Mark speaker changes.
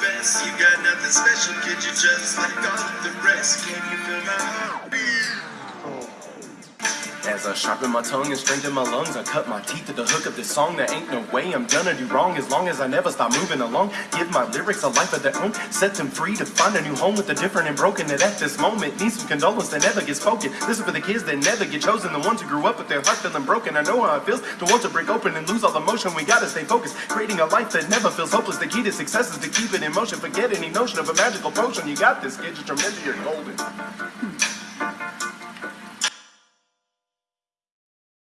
Speaker 1: best. You got nothing special, kid. You just like all the rest. Can you feel my heartbeat?
Speaker 2: As I sharpen my tongue and strengthen my lungs, I cut my teeth at the hook of this song. There ain't no way I'm gonna do wrong as long as I never stop moving along. Give my lyrics a life of their own, set them free to find a new home with the different and broken. that at this moment, need some condolence that never gets spoken. This is for the kids that never get chosen, the ones who grew up with their heart feeling broken. I know how it feels to want to break open and lose all the motion. We gotta stay focused, creating a life that never feels hopeless. The key to success is to keep it in motion. Forget any notion of a magical potion. You got this, kid. Just remember you're golden.